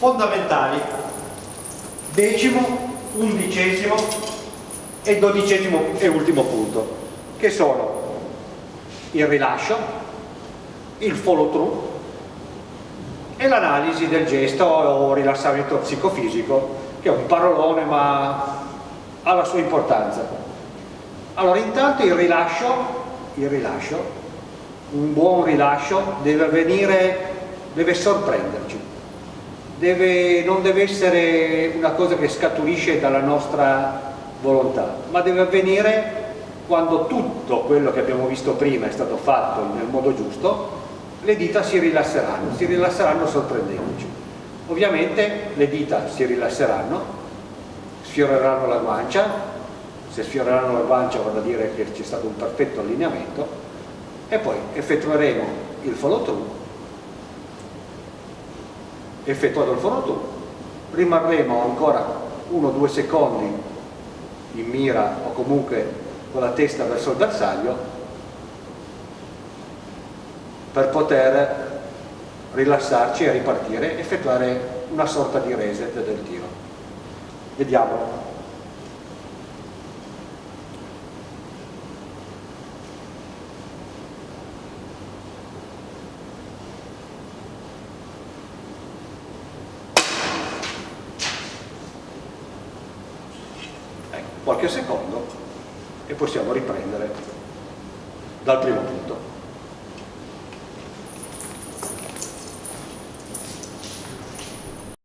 fondamentali decimo, undicesimo e dodicesimo e ultimo punto che sono il rilascio il follow through e l'analisi del gesto o rilassamento psicofisico che è un parolone ma ha la sua importanza. Allora intanto il rilascio il rilascio un buon rilascio deve avvenire deve sorprenderci deve, non deve essere una cosa che scaturisce dalla nostra volontà ma deve avvenire quando tutto quello che abbiamo visto prima è stato fatto nel modo giusto le dita si rilasseranno, si rilasseranno sorprendendoci. Ovviamente le dita si rilasseranno, sfioreranno la guancia, se sfioreranno la guancia vuol dire che c'è stato un perfetto allineamento e poi effettueremo il follow through, effettuato il follow through, rimarremo ancora uno o due secondi in mira o comunque con la testa verso il bersaglio per poter rilassarci e ripartire, effettuare una sorta di reset del tiro. Vediamo. Qualche secondo e possiamo riprendere dal primo punto.